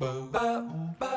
Ba-ba-ba.